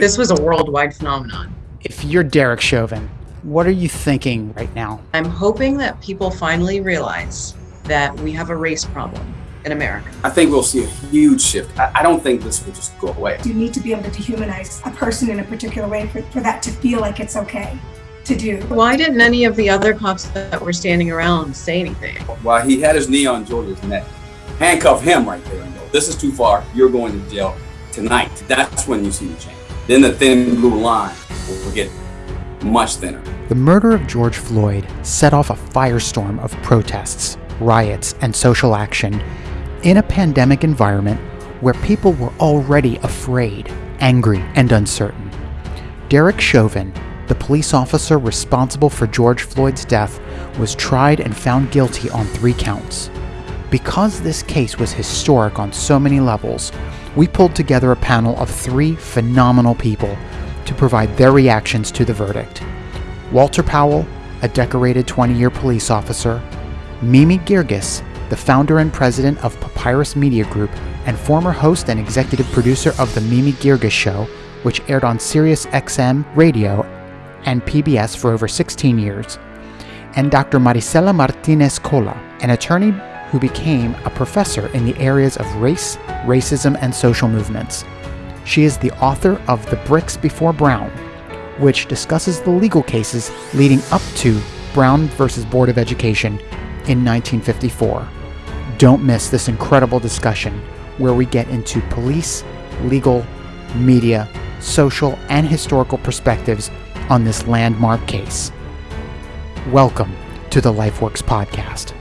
This was a worldwide phenomenon. If you're Derek Chauvin, what are you thinking right now? I'm hoping that people finally realize that we have a race problem in America. I think we'll see a huge shift. I, I don't think this will just go away. You need to be able to dehumanize a person in a particular way for, for that to feel like it's okay to do. Why didn't any of the other cops that were standing around say anything? While he had his knee on George's neck, handcuff him right there and go, this is too far. You're going to jail tonight. That's when you see the change. Then the thin blue line will get much thinner. The murder of George Floyd set off a firestorm of protests, riots, and social action in a pandemic environment where people were already afraid, angry, and uncertain. Derek Chauvin, the police officer responsible for George Floyd's death, was tried and found guilty on three counts. Because this case was historic on so many levels, we pulled together a panel of three phenomenal people to provide their reactions to the verdict. Walter Powell, a decorated 20 year police officer, Mimi Geerges, the founder and president of Papyrus Media Group and former host and executive producer of The Mimi Geerges Show, which aired on Sirius XM radio and PBS for over 16 years, and Dr. Marisela Martinez Cola, an attorney who became a professor in the areas of race, racism, and social movements. She is the author of The Bricks Before Brown, which discusses the legal cases leading up to Brown versus Board of Education in 1954. Don't miss this incredible discussion where we get into police, legal, media, social, and historical perspectives on this landmark case. Welcome to the LifeWorks podcast.